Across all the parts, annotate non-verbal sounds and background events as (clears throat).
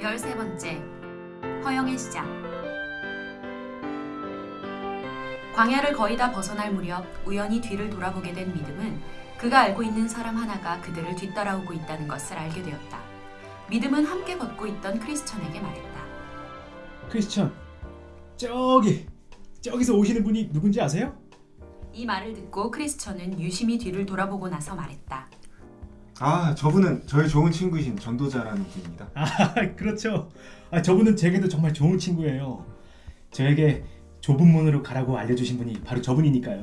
13번째 허영의 시작 광야를 거의 다 벗어날 무렵 우연히 뒤를 돌아보게 된 믿음은 그가 알고 있는 사람 하나가 그들을 뒤따라오고 있다는 것을 알게 되었다. 믿음은 함께 걷고 있던 크리스천에게 말했다. 크리스천 저기 저기서 오시는 분이 누군지 아세요? 이 말을 듣고 크리스천은 유심히 뒤를 돌아보고 나서 말했다. 아 저분은 저의 좋은 친구이신 전도자라는 분입니다 아 (laughs) 그렇죠. 아 저분은 제게도 정말 좋은 친구예요. 저에게 좁은 문으로 가라고 알려주신 분이 바로 저분이니까요.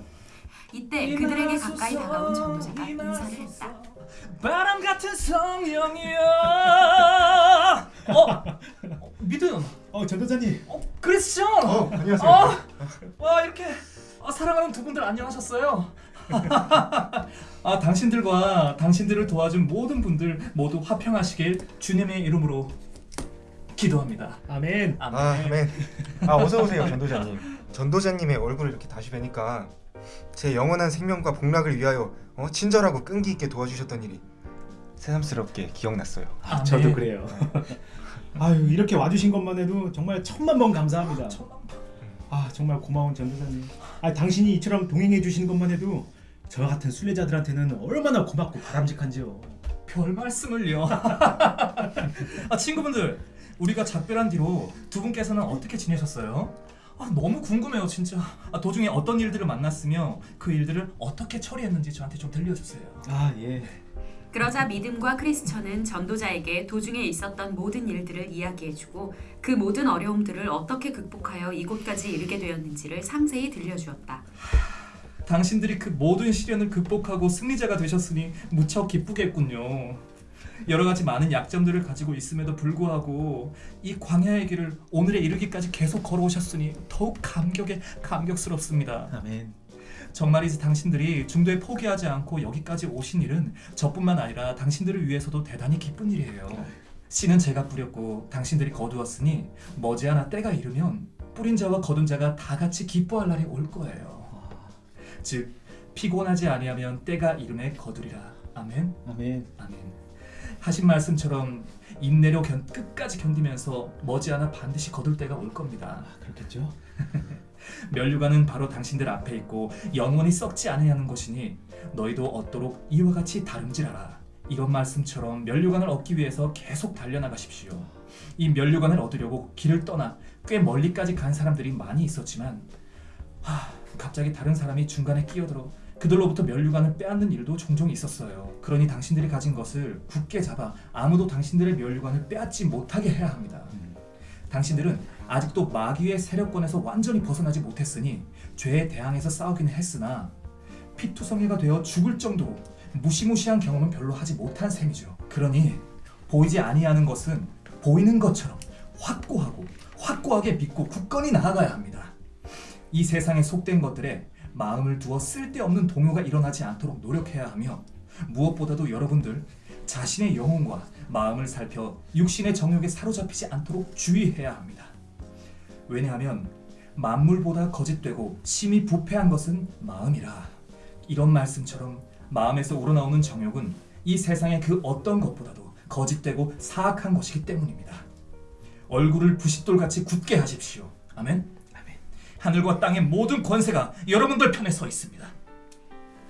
이때 그들에게 가까이 다가온 전도자가 인사를 했다. 바람 같은 성령이여 어? 어 믿음 어 전도자님 어 크리스천 어 안녕하세요 어, 와 이렇게 아, 사랑하는 두 분들 안녕하셨어요 (laughs) 아 당신들과 당신들을 도와준 모든 분들 모두 화평하시길 주님의 이름으로 기도합니다 아멘. 아멘, 아 아멘 아 어서 오세요 전도자님 전도자님의 얼굴을 이렇게 다시 뵈니까 제 영원한 생명과 복락을 위하여 어, 친절하고 끈기 있게 도와주셨던 일이 새삼스럽게 기억났어요 아멘. 저도 그래요. (laughs) 아유 이렇게 와주신 것만 해도 정말 천만 번 감사합니다. 천만 번. 아 정말 고마운 전도사님. 아 당신이 이처럼 동행해 주시는 것만 해도 저와 같은 순례자들한테는 얼마나 고맙고 바람직한지요. 별 말씀을요 (laughs) 아 친구분들 우리가 작별한 뒤로 두 분께서는 어떻게 지내셨어요? 아, 너무 궁금해요 진짜 아, 도중에 어떤 일들을 만났으며 그 일들을 어떻게 처리했는지 저한테 좀 들려주세요 아 예. 그러자 믿음과 크리스천은 전도자에게 도중에 있었던 모든 일들을 이야기해주고 그 모든 어려움들을 어떻게 극복하여 이곳까지 이르게 되었는지를 상세히 들려주었다. 당신들이 그 모든 시련을 극복하고 승리자가 되셨으니 무척 기쁘겠군요 여러 가지 많은 약점들을 가지고 있음에도 불구하고 이 광야의 길을 오늘에 이르기까지 계속 걸어오셨으니 더욱 감격에 감격스럽습니다 아멘. 정말이지 당신들이 중도에 포기하지 않고 여기까지 오신 일은 저뿐만 아니라 당신들을 위해서도 대단히 기쁜 일이에요. 씨는 제가 뿌렸고 당신들이 거두었으니 머지않아 때가 이르면 뿌린 자와 거둔 자가 다 같이 기뻐할 날이 올 거예요. 즉 피곤하지 아니하면 때가 이름에 거두리라. 아멘. 아멘. 아멘. 하신 말씀처럼 인내로 견, 끝까지 견디면서 머지않아 반드시 거둘 때가 올 겁니다. 아 그렇겠죠. (laughs) 면류관은 바로 당신들 앞에 있고 영원히 썩지 아니하는 것이니 너희도 얻도록 이와 같이 다름질하라. 이런 말씀처럼 면류관을 얻기 위해서 계속 달려나가십시오. 이 면류관을 얻으려고 길을 떠나 꽤 멀리까지 간 사람들이 많이 있었지만 하, 갑자기 다른 사람이 중간에 끼어들어 그들로부터 면류관을 빼앗는 일도 종종 있었어요. 그러니 당신들이 가진 것을 굳게 잡아 아무도 당신들의 면류관을 빼앗지 못하게 해야 합니다. 음. 당신들은 아직도 마귀의 세력권에서 완전히 벗어나지 못했으니 죄에 대항해서 싸우기는 했으나 피투성이가 되어 죽을 정도로 무시무시한 경험은 별로 하지 못한 셈이죠. 그러니 보이지 아니하는 것은 보이는 것처럼 확고하고 확고하게 믿고 굳건히 나아가야 합니다. 이 세상에 속된 것들에 마음을 두어 쓸데없는 동요가 일어나지 않도록 노력해야 하며 무엇보다도 여러분들 자신의 영혼과 마음을 살펴 육신의 정욕에 사로잡히지 않도록 주의해야 합니다. 왜냐하면 만물보다 거짓되고 심히 부패한 것은 마음이라. 이런 말씀처럼 마음에서 우러나오는 정욕은 이 세상의 그 어떤 것보다도 거짓되고 사악한 것이기 때문입니다. 얼굴을 부싯돌같이 굳게 하십시오. 아멘. 하늘과 땅의 모든 권세가 여러분들 편에 서 있습니다.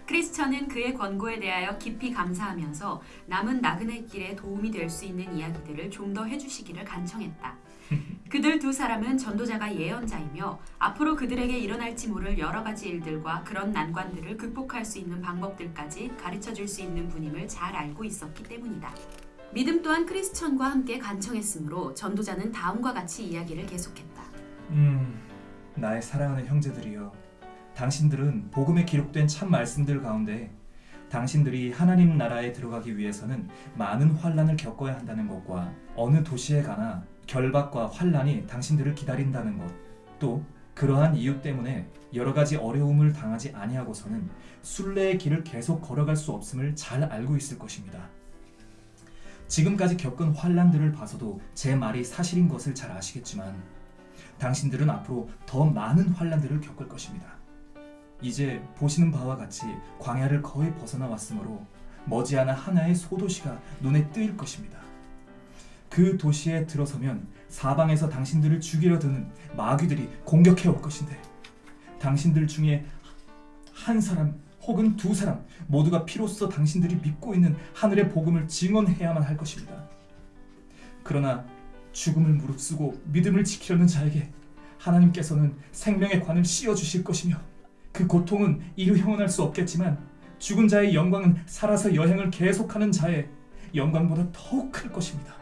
크리스천은 그의 권고에 대하여 깊이 감사하면서 남은 나그네 길에 도움이 될 수 있는 이야기들을 좀 더 해주시기를 간청했다. (laughs) 그들 두 사람은 전도자가 예언자이며 앞으로 그들에게 일어날지 모를 여러 가지 일들과 그런 난관들을 극복할 수 있는 방법들까지 가르쳐 줄 수 있는 분임을 잘 알고 있었기 때문이다. 믿음 또한 크리스천과 함께 간청했으므로 전도자는 다음과 같이 이야기를 계속했다. 음, 나의 사랑하는 형제들이여, 당신들은 복음에 기록된 참 말씀들 가운데 당신들이 하나님 나라에 들어가기 위해서는 많은 환란을 겪어야 한다는 것과 어느 도시에 가나 결박과 환란이 당신들을 기다린다는 것, 또 그러한 이유 때문에 여러 가지 어려움을 당하지 아니하고서는 순례의 길을 계속 걸어갈 수 없음을 잘 알고 있을 것입니다. 지금까지 겪은 환란들을 봐서도 제 말이 사실인 것을 잘 아시겠지만 당신들은 앞으로 더 많은 환란들을 겪을 것입니다. 이제 보시는 바와 같이 광야를 거의 벗어나 왔으므로 머지않아 하나의 소도시가 눈에 뜨일 것입니다. 그 도시에 들어서면 사방에서 당신들을 죽이려 드는 마귀들이 공격해 올 것인데 당신들 중에 한 사람 혹은 두 사람 모두가 피로써 당신들이 믿고 있는 하늘의 복음을 증언해야만 할 것입니다. 그러나 죽음을 무릅쓰고 믿음을 지키려는 자에게 하나님께서는 생명의 관을 씌워 주실 것이며 그 고통은 이루 형언할 수 없겠지만 죽은 자의 영광은 살아서 여행을 계속하는 자의 영광보다 더욱 클 것입니다.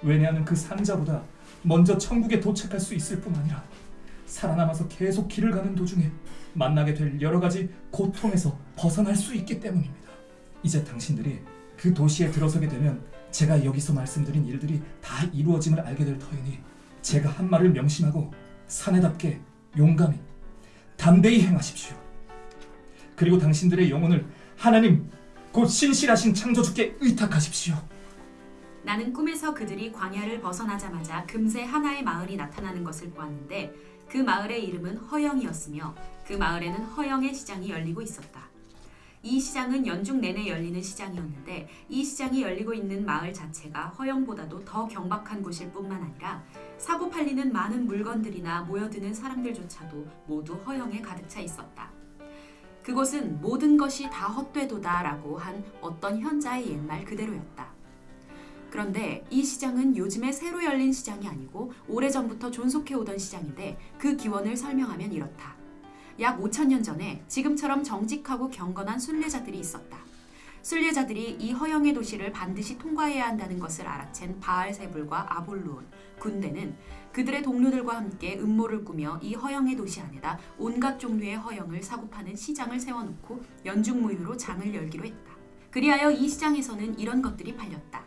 왜냐하면 그 산자보다 먼저 천국에 도착할 수 있을 뿐 아니라 살아남아서 계속 길을 가는 도중에 만나게 될 여러 가지 고통에서 벗어날 수 있기 때문입니다. 이제 당신들이 그 도시에 들어서게 되면 제가 여기서 말씀드린 일들이 다 이루어짐을 알게 될 터이니 제가 한 말을 명심하고 사내답게 용감히 담대히 행하십시오. 그리고 당신들의 영혼을 하나님 곧 신실하신 창조주께 의탁하십시오. 나는 꿈에서 그들이 광야를 벗어나자마자 금세 하나의 마을이 나타나는 것을 보았는데 그 마을의 이름은 허영이었으며 그 마을에는 허영의 시장이 열리고 있었다. 이 시장은 연중 내내 열리는 시장이었는데 이 시장이 열리고 있는 마을 자체가 허영보다도 더 경박한 곳일 뿐만 아니라 사고 팔리는 많은 물건들이나 모여드는 사람들조차도 모두 허영에 가득 차 있었다. 그곳은 모든 것이 다 헛되도다 라고 한 어떤 현자의 옛말 그대로였다. 그런데 이 시장은 요즘에 새로 열린 시장이 아니고 오래전부터 존속해 오던 시장인데 그 기원을 설명하면 이렇다. 약 5천 년 전에 지금처럼 정직하고 경건한 순례자들이 있었다. 순례자들이 이 허영의 도시를 반드시 통과해야 한다는 것을 알아챈 바알세불과 아볼루온, 군대는 그들의 동료들과 함께 음모를 꾸며 이 허영의 도시 안에다 온갖 종류의 허영을 사고 파는 시장을 세워놓고 연중무휴로 장을 열기로 했다. 그리하여 이 시장에서는 이런 것들이 팔렸다.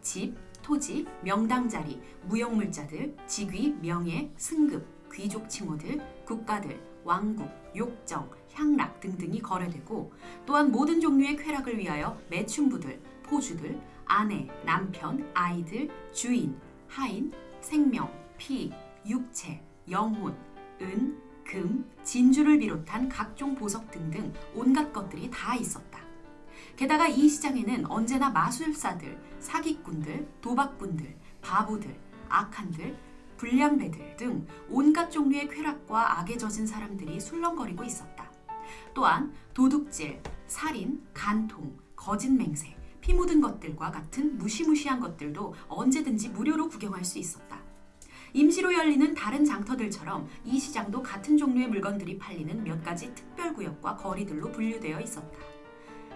집, 토지, 명당자리, 무역물자들, 직위, 명예, 승급, 귀족 칭호들, 국가들, 왕국, 욕정, 향락 등등이 거래되고 또한 모든 종류의 쾌락을 위하여 매춘부들, 포주들, 아내, 남편, 아이들, 주인, 하인, 생명, 피, 육체, 영혼, 은, 금, 진주를 비롯한 각종 보석 등등 온갖 것들이 다 있었다. 게다가 이 시장에는 언제나 마술사들, 사기꾼들, 도박꾼들, 바보들, 악한들, 불량 배들 등 온갖 종류의 쾌락과 악에 젖은 사람들이 술렁거리고 있었다. 또한 도둑질, 살인, 간통, 거짓 맹세, 피 묻은 것들과 같은 무시무시한 것들도 언제든지 무료로 구경할 수 있었다. 임시로 열리는 다른 장터들처럼 이 시장도 같은 종류의 물건들이 팔리는 몇 가지 특별 구역과 거리들로 분류되어 있었다.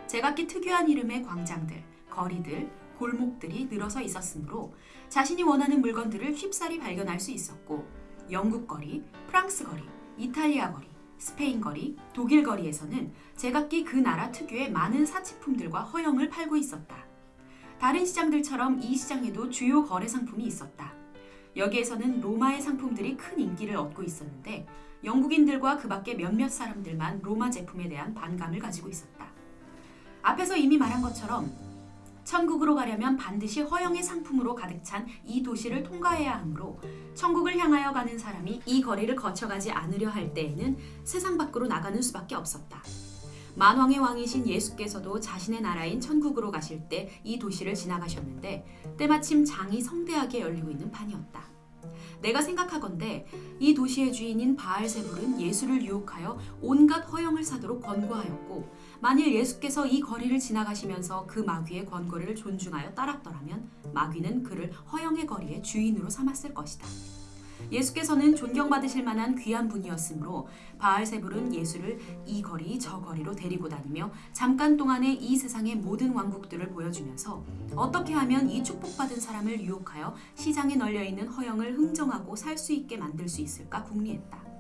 제각기 특유한 이름의 광장들, 거리들, 골목들이 늘어서 있었으므로 자신이 원하는 물건들을 쉽사리 발견할 수 있었고 영국 거리, 프랑스 거리, 이탈리아 거리, 스페인 거리, 독일 거리에서는 제각기 그 나라 특유의 많은 사치품들과 허영을 팔고 있었다. 다른 시장들처럼 이 시장에도 주요 거래 상품이 있었다. 여기에서는 로마의 상품들이 큰 인기를 얻고 있었는데 영국인들과 그 밖의 몇몇 사람들만 로마 제품에 대한 반감을 가지고 있었다. 앞에서 이미 말한 것처럼 천국으로 가려면 반드시 허영의 상품으로 가득 찬 이 도시를 통과해야 하므로 천국을 향하여 가는 사람이 이 거리를 거쳐가지 않으려 할 때에는 세상 밖으로 나가는 수밖에 없었다. 만왕의 왕이신 예수께서도 자신의 나라인 천국으로 가실 때 이 도시를 지나가셨는데 때마침 장이 성대하게 열리고 있는 판이었다. 내가 생각하건대 이 도시의 주인인 바알세불은 예수를 유혹하여 온갖 허영을 사도록 권고하였고 만일 예수께서 이 거리를 지나가시면서 그 마귀의 권고를 존중하여 따랐더라면 마귀는 그를 허영의 거리의 주인으로 삼았을 것이다. 예수께서는 존경받으실 만한 귀한 분이었으므로 바알세불은 예수를 이 거리 저 거리로 데리고 다니며 잠깐 동안에 이 세상의 모든 왕국들을 보여주면서 어떻게 하면 이 축복받은 사람을 유혹하여 시장에 널려 있는 허영을 흥정하고 살 수 있게 만들 수 있을까 궁리했다.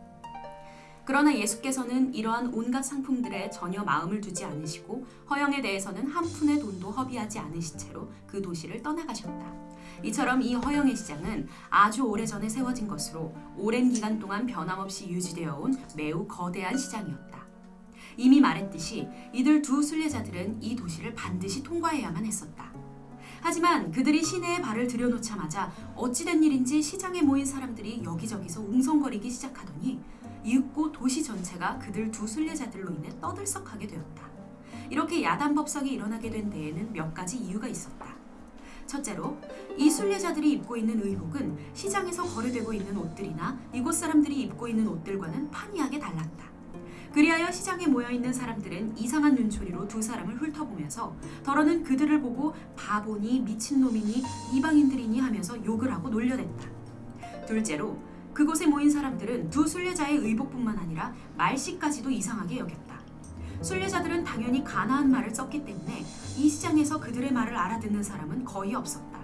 그러나 예수께서는 이러한 온갖 상품들에 전혀 마음을 두지 않으시고 허영에 대해서는 한 푼의 돈도 허비하지 않으신 채로 그 도시를 떠나가셨다. 이처럼 이 허영의 시장은 아주 오래전에 세워진 것으로 오랜 기간 동안 변함없이 유지되어 온 매우 거대한 시장이었다. 이미 말했듯이 이들 두 순례자들은 이 도시를 반드시 통과해야만 했었다. 하지만 그들이 시내에 발을 들여놓자마자 어찌된 일인지 시장에 모인 사람들이 여기저기서 웅성거리기 시작하더니 이윽고 도시 전체가 그들 두 순례자들로 인해 떠들썩하게 되었다. 이렇게 야단법석이 일어나게 된 데에는 몇 가지 이유가 있었다. 첫째로 이 순례자들이 입고 있는 의복은 시장에서 거래되고 있는 옷들이나 이곳 사람들이 입고 있는 옷들과는 판이하게 달랐다. 그리하여 시장에 모여 있는 사람들은 이상한 눈초리로 두 사람을 훑어보면서 더러는 그들을 보고 바보니 미친놈이니 이방인들이니 하면서 욕을 하고 놀려댔다. 둘째로 그곳에 모인 사람들은 두 순례자의 의복뿐만 아니라 말씨까지도 이상하게 여겼다. 순례자들은 당연히 가나안 말을 썼기 때문에 이 시장에서 그들의 말을 알아듣는 사람은 거의 없었다.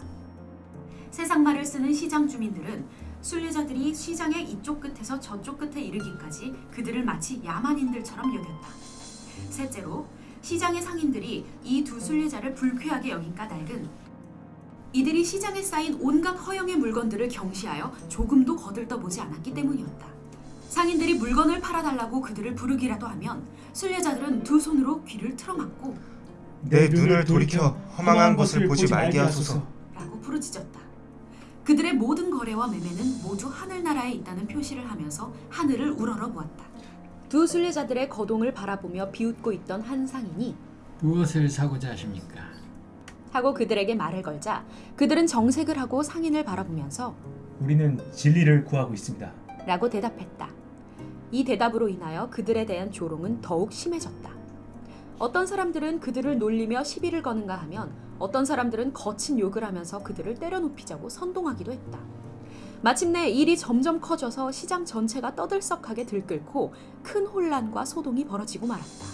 세상 말을 쓰는 시장 주민들은 순례자들이 시장의 이쪽 끝에서 저쪽 끝에 이르기까지 그들을 마치 야만인들처럼 여겼다. 셋째로 시장의 상인들이 이 두 순례자를 불쾌하게 여긴 까닭은 이들이 시장에 쌓인 온갖 허영의 물건들을 경시하여 조금도 거들떠보지 않았기 때문이었다. 상인들이 물건을 팔아달라고 그들을 부르기라도 하면 순례자들은 두 손으로 귀를 틀어막고 내 눈을 돌이켜 허망한 것을 보지 말게 하소서. 라고 부르짖었다. 그들의 모든 거래와 매매는 모두 하늘나라에 있다는 표시를 하면서 하늘을 우러러 보았다. 두 순례자들의 거동을 바라보며 비웃고 있던 한 상인이 무엇을 사고자 하십니까? 하고 그들에게 말을 걸자 그들은 정색을 하고 상인을 바라보면서 우리는 진리를 구하고 있습니다. 라고 대답했다. 이 대답으로 인하여 그들에 대한 조롱은 더욱 심해졌다. 어떤 사람들은 그들을 놀리며 시비를 거는가 하면 어떤 사람들은 거친 욕을 하면서 그들을 때려눕히자고 선동하기도 했다. 마침내 일이 점점 커져서 시장 전체가 떠들썩하게 들끓고 큰 혼란과 소동이 벌어지고 말았다.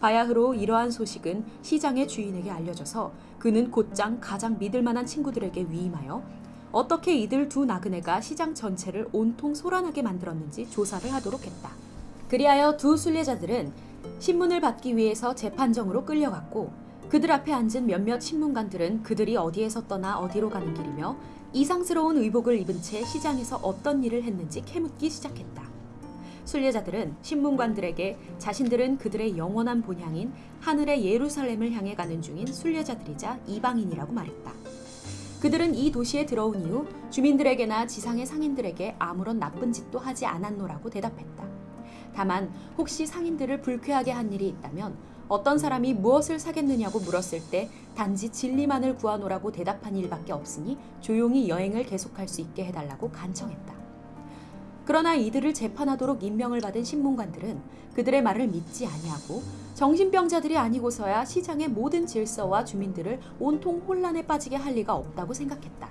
바야흐로 이러한 소식은 시장의 주인에게 알려져서 그는 곧장 가장 믿을 만한 친구들에게 위임하여 어떻게 이들 두 나그네가 시장 전체를 온통 소란하게 만들었는지 조사를 하도록 했다. 그리하여 두 순례자들은 신문을 받기 위해서 재판정으로 끌려갔고 그들 앞에 앉은 몇몇 신문관들은 그들이 어디에서 떠나 어디로 가는 길이며 이상스러운 의복을 입은 채 시장에서 어떤 일을 했는지 캐묻기 시작했다. 순례자들은 신문관들에게 자신들은 그들의 영원한 본향인 하늘의 예루살렘을 향해 가는 중인 순례자들이자 이방인이라고 말했다. 그들은 이 도시에 들어온 이후 주민들에게나 지상의 상인들에게 아무런 나쁜 짓도 하지 않았노라고 대답했다. 다만 혹시 상인들을 불쾌하게 한 일이 있다면 어떤 사람이 무엇을 사겠느냐고 물었을 때 단지 진리만을 구하노라고 대답한 일밖에 없으니 조용히 여행을 계속할 수 있게 해달라고 간청했다. 그러나 이들을 재판하도록 임명을 받은 신문관들은 그들의 말을 믿지 아니하고 정신병자들이 아니고서야 시장의 모든 질서와 주민들을 온통 혼란에 빠지게 할 리가 없다고 생각했다.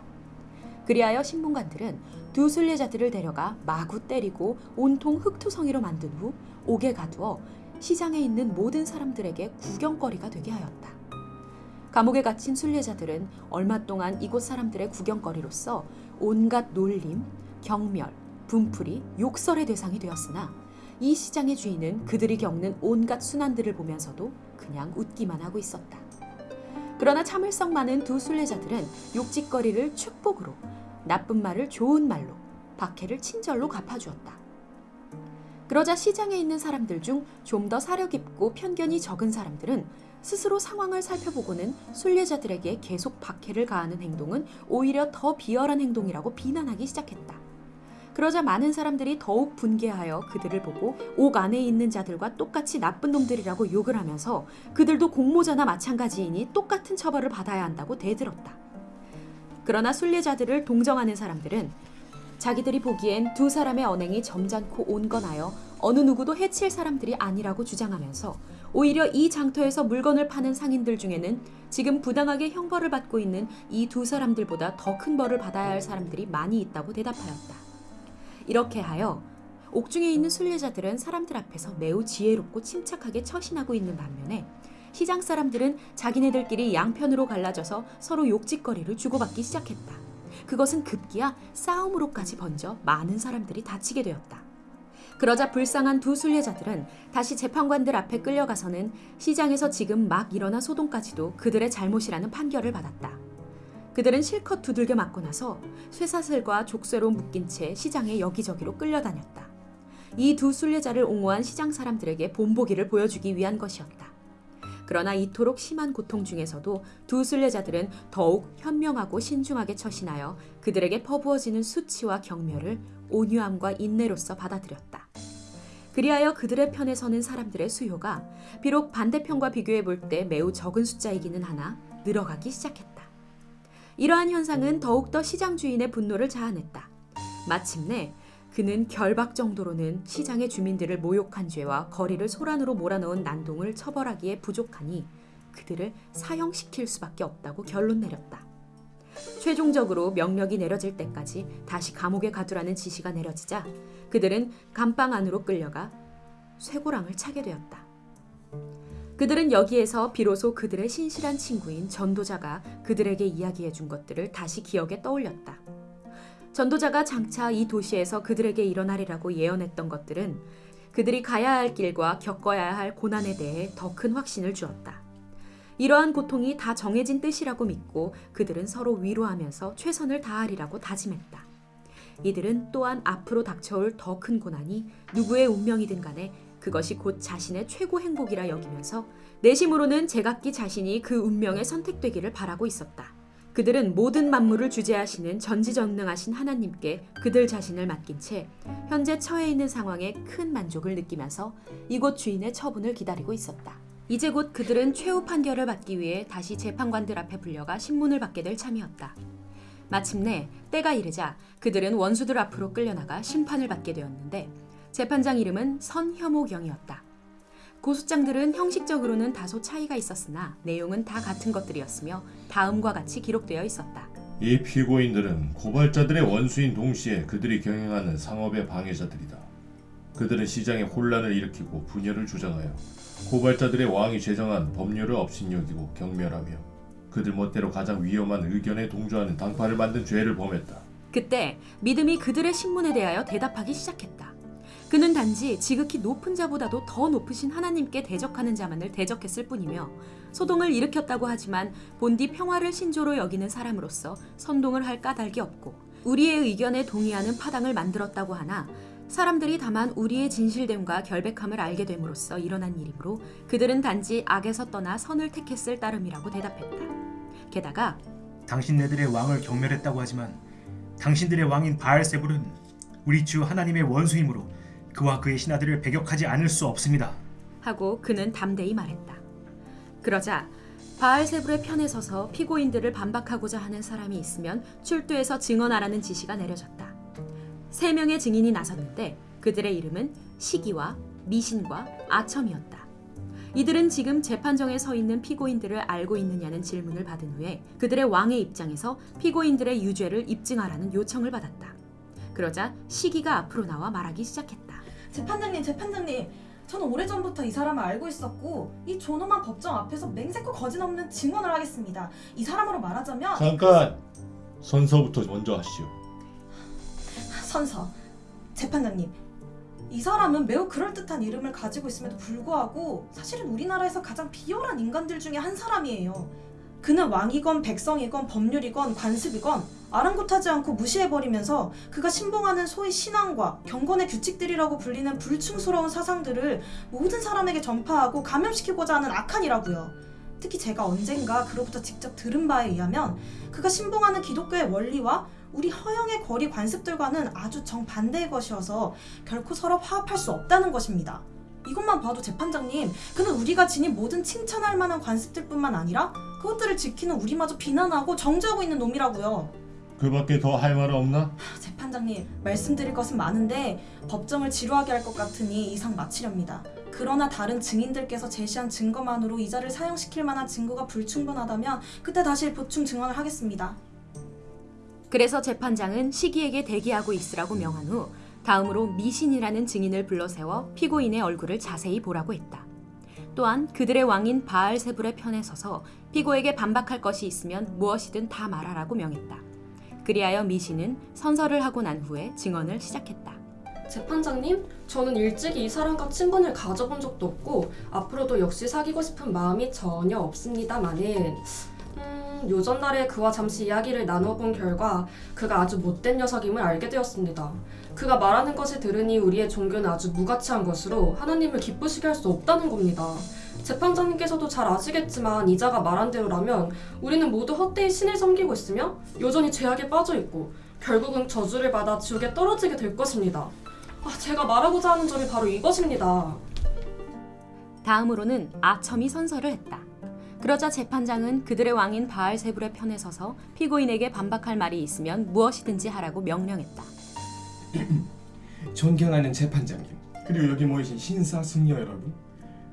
그리하여 신문관들은 두 순례자들을 데려가 마구 때리고 온통 흙투성이로 만든 후 옥에 가두어 시장에 있는 모든 사람들에게 구경거리가 되게 하였다. 감옥에 갇힌 순례자들은 얼마 동안 이곳 사람들의 구경거리로서 온갖 놀림, 경멸, 분풀이, 욕설의 대상이 되었으나 이 시장의 주인은 그들이 겪는 온갖 순환들을 보면서도 그냥 웃기만 하고 있었다. 그러나 참을성 많은 두 순례자들은 욕짓거리를 축복으로, 나쁜 말을 좋은 말로, 박해를 친절로 갚아주었다. 그러자 시장에 있는 사람들 중 좀 더 사려 깊고 편견이 적은 사람들은 스스로 상황을 살펴보고는 순례자들에게 계속 박해를 가하는 행동은 오히려 더 비열한 행동이라고 비난하기 시작했다. 그러자 많은 사람들이 더욱 분개하여 그들을 보고 옥 안에 있는 자들과 똑같이 나쁜 놈들이라고 욕을 하면서 그들도 공모자나 마찬가지이니 똑같은 처벌을 받아야 한다고 대들었다. 그러나 순례자들을 동정하는 사람들은 자기들이 보기엔 두 사람의 언행이 점잖고 온건하여 어느 누구도 해칠 사람들이 아니라고 주장하면서 오히려 이 장터에서 물건을 파는 상인들 중에는 지금 부당하게 형벌을 받고 있는 이 두 사람들보다 더 큰 벌을 받아야 할 사람들이 많이 있다고 대답하였다. 이렇게 하여 옥중에 있는 순례자들은 사람들 앞에서 매우 지혜롭고 침착하게 처신하고 있는 반면에 시장 사람들은 자기네들끼리 양편으로 갈라져서 서로 욕짓거리를 주고받기 시작했다. 그것은 급기야 싸움으로까지 번져 많은 사람들이 다치게 되었다. 그러자 불쌍한 두 순례자들은 다시 재판관들 앞에 끌려가서는 시장에서 지금 막 일어난 소동까지도 그들의 잘못이라는 판결을 받았다. 그들은 실컷 두들겨 맞고 나서 쇠사슬과 족쇄로 묶인 채 시장에 여기저기로 끌려다녔다. 이 두 순례자를 옹호한 시장 사람들에게 본보기를 보여주기 위한 것이었다. 그러나 이토록 심한 고통 중에서도 두 순례자들은 더욱 현명하고 신중하게 처신하여 그들에게 퍼부어지는 수치와 경멸을 온유함과 인내로서 받아들였다. 그리하여 그들의 편에 서는 사람들의 수요가 비록 반대편과 비교해 볼 때 매우 적은 숫자이기는 하나 늘어가기 시작했다. 이러한 현상은 더욱더 시장 주인의 분노를 자아냈다. 마침내 그는 결박 정도로는 시장의 주민들을 모욕한 죄와 거리를 소란으로 몰아넣은 난동을 처벌하기에 부족하니 그들을 사형시킬 수밖에 없다고 결론 내렸다. 최종적으로 명령이 내려질 때까지 다시 감옥에 가두라는 지시가 내려지자 그들은 감방 안으로 끌려가 쇠고랑을 차게 되었다. 그들은 여기에서 비로소 그들의 신실한 친구인 전도자가 그들에게 이야기해 준 것들을 다시 기억에 떠올렸다. 전도자가 장차 이 도시에서 그들에게 일어나리라고 예언했던 것들은 그들이 가야 할 길과 겪어야 할 고난에 대해 더 큰 확신을 주었다. 이러한 고통이 다 정해진 뜻이라고 믿고 그들은 서로 위로하면서 최선을 다하리라고 다짐했다. 이들은 또한 앞으로 닥쳐올 더 큰 고난이 누구의 운명이든 간에 그것이 곧 자신의 최고 행복이라 여기면서 내심으로는 제각기 자신이 그 운명에 선택되기를 바라고 있었다. 그들은 모든 만물을 주재하시는 전지전능하신 하나님께 그들 자신을 맡긴 채 현재 처해 있는 상황에 큰 만족을 느끼면서 이곳 주인의 처분을 기다리고 있었다. 이제 곧 그들은 최후 판결을 받기 위해 다시 재판관들 앞에 불려가 신문을 받게 될 참이었다. 마침내 때가 이르자 그들은 원수들 앞으로 끌려나가 심판을 받게 되었는데 재판장 이름은 선혐오경이었다. 고소장들은 형식적으로는 다소 차이가 있었으나 내용은 다 같은 것들이었으며 다음과 같이 기록되어 있었다. 이 피고인들은 고발자들의 원수인 동시에 그들이 경영하는 상업의 방해자들이다. 그들은 시장에 혼란을 일으키고 분열을 주장하여 고발자들의 왕이 제정한 법률을 업신여기고 경멸하며 그들 멋대로 가장 위험한 의견에 동조하는 당파를 만든 죄를 범했다. 그때 믿음이 그들의 신문에 대하여 대답하기 시작했다. 그는 단지 지극히 높은 자보다도 더 높으신 하나님께 대적하는 자만을 대적했을 뿐이며 소동을 일으켰다고 하지만 본디 평화를 신조로 여기는 사람으로서 선동을 할 까닭이 없고 우리의 의견에 동의하는 파당을 만들었다고 하나 사람들이 다만 우리의 진실됨과 결백함을 알게 됨으로써 일어난 일이므로 그들은 단지 악에서 떠나 선을 택했을 따름이라고 대답했다. 게다가 당신네들의 왕을 경멸했다고 하지만 당신들의 왕인 바알세불은 우리 주 하나님의 원수이므로 그와 그의 신하들을 배격하지 않을 수 없습니다. 하고 그는 담대히 말했다. 그러자 바알세불의 편에 서서 피고인들을 반박하고자 하는 사람이 있으면 출두해서 증언하라는 지시가 내려졌다. 세 명의 증인이 나섰는데 그들의 이름은 시기와 미신과 아첨이었다. 이들은 지금 재판정에 서 있는 피고인들을 알고 있느냐는 질문을 받은 후에 그들의 왕의 입장에서 피고인들의 유죄를 입증하라는 요청을 받았다. 그러자 시기가 앞으로 나와 말하기 시작했다. 재판장님, 재판장님. 저는 오래전부터 이 사람을 알고 있었고 이 존엄한 법정 앞에서 맹세코 거짓없는 증언을 하겠습니다. 이 사람으로 말하자면 잠깐 선서부터 먼저 하시오. 선서. 재판장님. 이 사람은 매우 그럴듯한 이름을 가지고 있음에도 불구하고 사실은 우리나라에서 가장 비열한 인간들 중에 한 사람이에요. 그는 왕이건 백성이건 법률이건 관습이건 아랑곳하지 않고 무시해버리면서 그가 신봉하는 소위 신앙과 경건의 규칙들이라고 불리는 불충스러운 사상들을 모든 사람에게 전파하고 감염시키고자 하는 악한이라고요. 특히 제가 언젠가 그로부터 직접 들은 바에 의하면 그가 신봉하는 기독교의 원리와 우리 허영의 거리 관습들과는 아주 정반대의 것이어서 결코 서로 화합할 수 없다는 것입니다. 이것만 봐도 재판장님, 그는 우리가 지닌 모든 칭찬할 만한 관습들뿐만 아니라 그것들을 지키는 우리마저 비난하고 정죄하고 있는 놈이라고요. 그 밖에 더 할말 없나? 재판장님, 말씀드릴 것은 많은데 법정을 지루하게 할 것 같으니 이상 마치렵니다. 그러나 다른 증인들께서 제시한 증거만으로 이자를 사형시킬 만한 증거가 불충분하다면 그때 다시 보충 증언을 하겠습니다. 그래서 재판장은 시기에게 대기하고 있으라고 명한 후 다음으로 미신이라는 증인을 불러 세워 피고인의 얼굴을 자세히 보라고 했다. 또한 그들의 왕인 바알세불의 편에 서서 피고에게 반박할 것이 있으면 무엇이든 다 말하라고 명했다. 그리하여 미신은 선서를 하고 난 후에 증언을 시작했다. 재판장님, 저는 일찍이 이 사람과 친분을 가져본 적도 없고 앞으로도 역시 사귀고 싶은 마음이 전혀 없습니다만은 음, 요전 날에 그와 잠시 이야기를 나눠본 결과 그가 아주 못된 녀석임을 알게 되었습니다. 그가 말하는 것을 들으니 우리의 종교는 아주 무가치한 것으로 하나님을 기쁘시게 할 수 없다는 겁니다. 재판장님께서도 잘 아시겠지만 이자가 말한 대로라면 우리는 모두 헛되이 신을 섬기고 있으며 여전히 죄악에 빠져 있고 결국은 저주를 받아 지옥에 떨어지게 될 것입니다. 아, 제가 말하고자 하는 점이 바로 이것입니다. 다음으로는 아첨이 선서를 했다. 그러자 재판장은 그들의 왕인 바알세불의 편에 서서 피고인에게 반박할 말이 있으면 무엇이든지 하라고 명령했다. (clears throat) 존경하는 재판장님 그리고 여기 모이신 신사 승려 여러분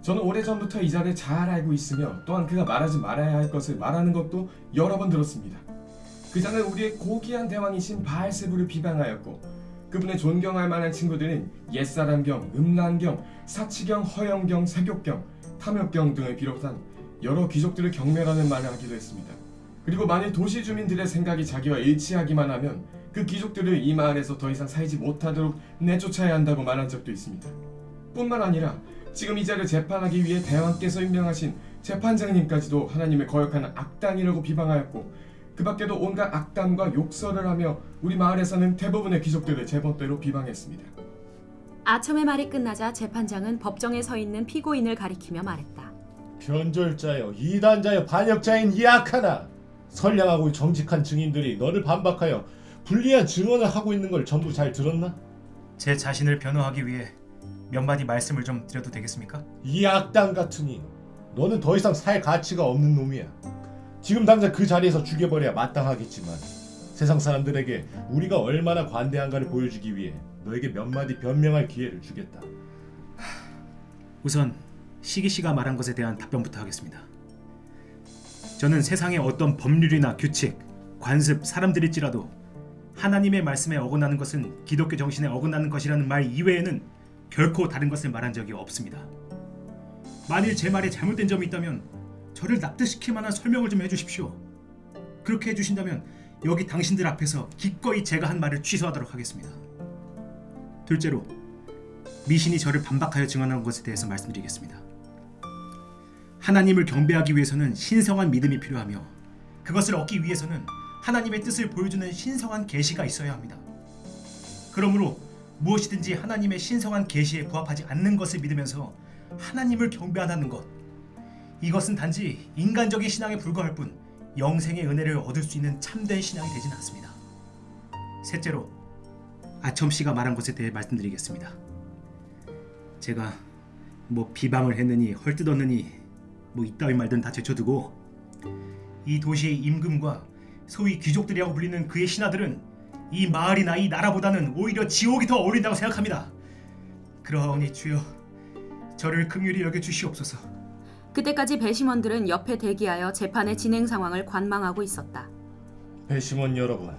저는 오래전부터 이 자를 잘 알고 있으며 또한 그가 말하지 말아야 할 것을 말하는 것도 여러 번 들었습니다 그 자는 우리의 고귀한 대왕이신 바알세부를 비방하였고 그분의 존경할 만한 친구들은 옛사람경, 음란경, 사치경, 허영경, 세교경, 탐욕경 등을 비롯한 여러 귀족들을 경멸하는 말을 하기도 했습니다 그리고 만일 도시 주민들의 생각이 자기와 일치하기만 하면 그 귀족들을 이 마을에서 더 이상 살지 못하도록 내쫓아야 한다고 말한 적도 있습니다. 뿐만 아니라 지금 이 자를 재판하기 위해 대왕께서 임명하신 재판장님까지도 하나님을 거역하는 악당이라고 비방하였고 그 밖에도 온갖 악담과 욕설을 하며 우리 마을에서는 대부분의 귀족들을 제멋대로 비방했습니다. 아첨의 말이 끝나자 재판장은 법정에 서 있는 피고인을 가리키며 말했다. 변절자여 이단자여 반역자인 이 악하나 선량하고 정직한 증인들이 너를 반박하여 불리한 증언을 하고 있는 걸 전부 잘 들었나? 제 자신을 변호하기 위해 몇 마디 말씀을 좀 드려도 되겠습니까? 이 악당 같으니 너는 더 이상 살 가치가 없는 놈이야. 지금 당장 그 자리에서 죽여버려야 마땅하겠지만 세상 사람들에게 우리가 얼마나 관대한가를 보여주기 위해 너에게 몇 마디 변명할 기회를 주겠다. 우선 시기 씨가 말한 것에 대한 답변부터 하겠습니다. 저는 세상의 어떤 법률이나 규칙, 관습, 사람들일지라도 하나님의 말씀에 어긋나는 것은 기독교 정신에 어긋나는 것이라는 말 이외에는 결코 다른 것을 말한 적이 없습니다. 만일 제 말에 잘못된 점이 있다면 저를 납득시킬 만한 설명을 좀 해주십시오. 그렇게 해주신다면 여기 당신들 앞에서 기꺼이 제가 한 말을 취소하도록 하겠습니다. 둘째로 미신이 저를 반박하여 증언한 것에 대해서 말씀드리겠습니다. 하나님을 경배하기 위해서는 신성한 믿음이 필요하며 그것을 얻기 위해서는 하나님의 뜻을 보여주는 신성한 계시가 있어야 합니다. 그러므로 무엇이든지 하나님의 신성한 계시에 부합하지 않는 것을 믿으면서 하나님을 경배한다는 것 이것은 단지 인간적인 신앙에 불과할 뿐 영생의 은혜를 얻을 수 있는 참된 신앙이 되지는 않습니다. 셋째로 아첨 씨가 말한 것에 대해 말씀드리겠습니다. 제가 뭐 비방을 했느니 헐뜯었느니 뭐 이따위 말든 다 제쳐두고 이 도시의 임금과 소위 귀족들이라고 불리는 그의 신하들은 이 마을이나 이 나라보다는 오히려 지옥이 더 어울린다고 생각합니다. 그러니 주여 저를 긍휼히 여겨 주시옵소서. 그때까지 배심원들은 옆에 대기하여 재판의 진행 상황을 관망하고 있었다. 배심원 여러분,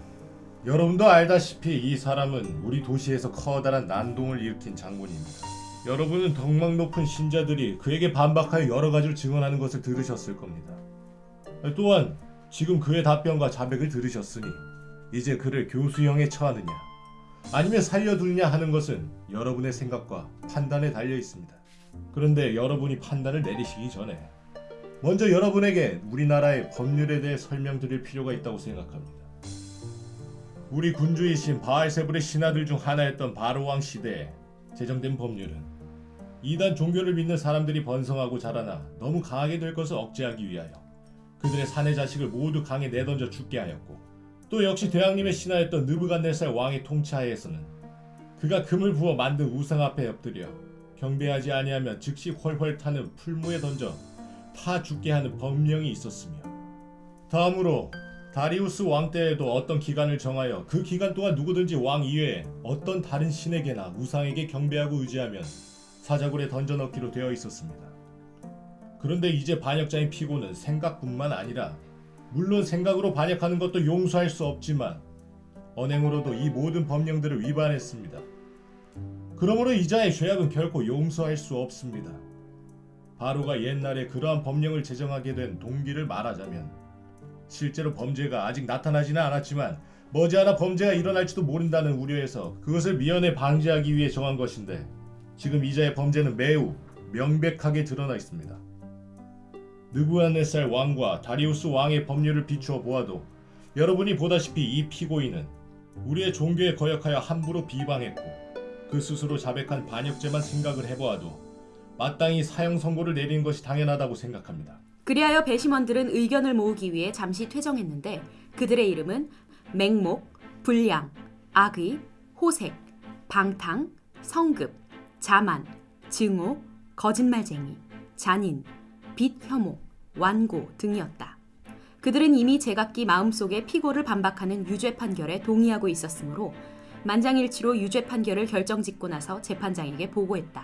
여러분도 알다시피 이 사람은 우리 도시에서 커다란 난동을 일으킨 장군입니다. 여러분은 덕망 높은 신자들이 그에게 반박하여 여러 가지를 증언하는 것을 들으셨을 겁니다. 또한 지금 그의 답변과 자백을 들으셨으니 이제 그를 교수형에 처하느냐 아니면 살려두느냐 하는 것은 여러분의 생각과 판단에 달려 있습니다. 그런데 여러분이 판단을 내리시기 전에 먼저 여러분에게 우리나라의 법률에 대해 설명드릴 필요가 있다고 생각합니다. 우리 군주이신 바알세불의 신하들 중 하나였던 바로왕 시대에 제정된 법률은 이단 종교를 믿는 사람들이 번성하고 자라나 너무 강하게 될 것을 억제하기 위하여 그들의 사내 자식을 모두 강에 내던져 죽게 하였고 또 역시 대왕님의 신하였던 느부갓네살 왕의 통치하에서는 그가 금을 부어 만든 우상 앞에 엎드려 경배하지 아니하면 즉시 훨훨 타는 풀무에 던져 타 죽게 하는 법령이 있었으며 다음으로 다리우스 왕 때에도 어떤 기간을 정하여 그 기간 동안 누구든지 왕 이외에 어떤 다른 신에게나 우상에게 경배하고 의지하면 사자굴에 던져넣기로 되어 있었습니다. 그런데 이제 반역자인 피고는 생각뿐만 아니라 물론 생각으로 반역하는 것도 용서할 수 없지만 언행으로도 이 모든 법령들을 위반했습니다. 그러므로 이자의 죄악은 결코 용서할 수 없습니다. 바로가 옛날에 그러한 법령을 제정하게 된 동기를 말하자면 실제로 범죄가 아직 나타나지는 않았지만 머지않아 범죄가 일어날지도 모른다는 우려에서 그것을 미연에 방지하기 위해 정한 것인데 지금 이자의 범죄는 매우 명백하게 드러나 있습니다. 느부갓네살 왕과 다리우스 왕의 법률을 비추어 보아도 여러분이 보다시피 이 피고인은 우리의 종교에 거역하여 함부로 비방했고 그 스스로 자백한 반역죄만 생각을 해보아도 마땅히 사형 선고를 내리는 것이 당연하다고 생각합니다. 그리하여 배심원들은 의견을 모으기 위해 잠시 퇴정했는데 그들의 이름은 맹목, 불량, 악의, 호색, 방탕, 성급, 자만, 증오, 거짓말쟁이, 잔인, 빚 혐오, 완고 등이었다. 그들은 이미 제각기 마음속에 피고를 반박하는 유죄 판결에 동의하고 있었으므로 만장일치로 유죄 판결을 결정짓고 나서 재판장에게 보고했다.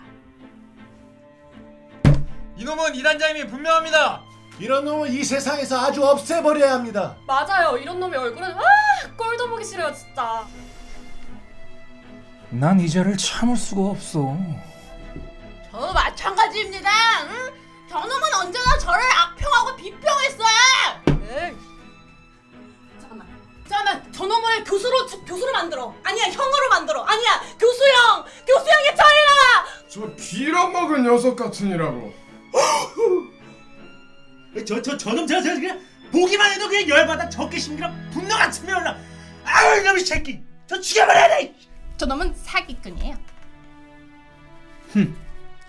이놈은 이단장님이 분명합니다. 이런 놈은 이 세상에서 아주 없애버려야 합니다. 맞아요. 이런 놈의 얼굴은 아 꼴도 보기 싫어요 진짜. 난 이 자를 참을 수가 없어. 저 마찬가지입니다. 응? 저놈은 언제나 저를 악평하고 비평했어요. 잠깐만. 잠깐만. 저놈을 교수로 교수로 만들어. 아니야 형으로 만들어. 아니야 교수형 교수형에 처리라. 저 빌어먹은 녀석 같으니라고. (gasps) 저 저 저놈 저저 그냥 보기만 해도 그냥 열받아 적개심이랑 분노 같으면 올라. 아유 이놈의 새끼. 저 죽여버려야 돼. 저놈은 사기꾼이에요.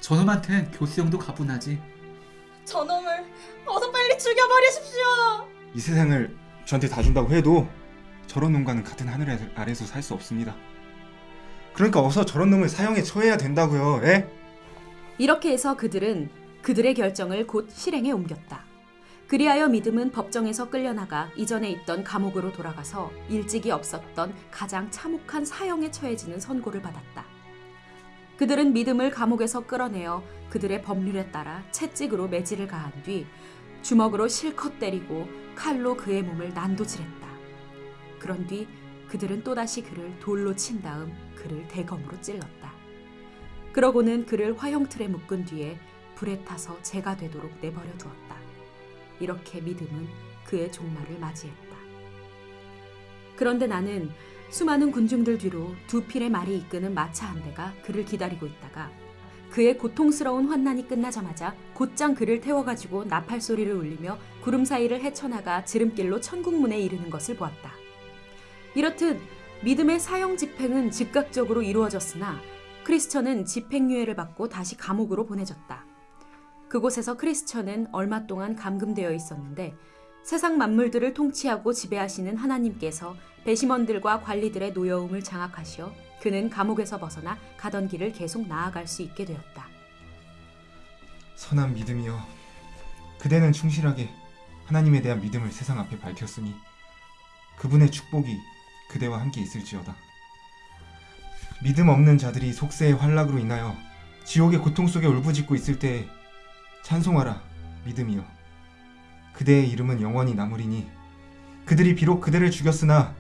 저놈한텐 교수형도 가분하지. 저놈을 어서 빨리 죽여버리십시오. 이 세상을 저한테 다 준다고 해도 저런 놈과는 같은 하늘 아래서 살 수 없습니다. 그러니까 어서 저런 놈을 사형에 처해야 된다고요. 예? 이렇게 해서 그들은 그들의 결정을 곧 실행에 옮겼다. 그리하여 믿음은 법정에서 끌려나가 이전에 있던 감옥으로 돌아가서 일찍이 없었던 가장 참혹한 사형에 처해지는 선고를 받았다. 그들은 믿음을 감옥에서 끌어내어 그들의 법률에 따라 채찍으로 매질을 가한 뒤 주먹으로 실컷 때리고 칼로 그의 몸을 난도질했다. 그런 뒤 그들은 또다시 그를 돌로 친 다음 그를 대검으로 찔렀다. 그러고는 그를 화형틀에 묶은 뒤에 불에 타서 재가 되도록 내버려 두었다. 이렇게 믿음은 그의 종말을 맞이했다. 그런데 나는 수많은 군중들 뒤로 두 필의 말이 이끄는 마차 한 대가 그를 기다리고 있다가 그의 고통스러운 환난이 끝나자마자 곧장 그를 태워가지고 나팔 소리를 울리며 구름 사이를 헤쳐나가 지름길로 천국문에 이르는 것을 보았다. 이렇듯 믿음의 사형 집행은 즉각적으로 이루어졌으나 크리스천은 집행유예를 받고 다시 감옥으로 보내졌다. 그곳에서 크리스천은 얼마 동안 감금되어 있었는데 세상 만물들을 통치하고 지배하시는 하나님께서 배심원들과 관리들의 노여움을 장악하시어 그는 감옥에서 벗어나 가던 길을 계속 나아갈 수 있게 되었다. 선한 믿음이여. 그대는 충실하게 하나님에 대한 믿음을 세상 앞에 밝혔으니 그분의 축복이 그대와 함께 있을지어다. 믿음 없는 자들이 속세의 환락으로 인하여 지옥의 고통 속에 울부짖고 있을 때에 찬송하라 믿음이여. 그대의 이름은 영원히 남으리니 그들이 비록 그대를 죽였으나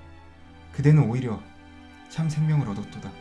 그대는 오히려 참 생명을 얻었도다.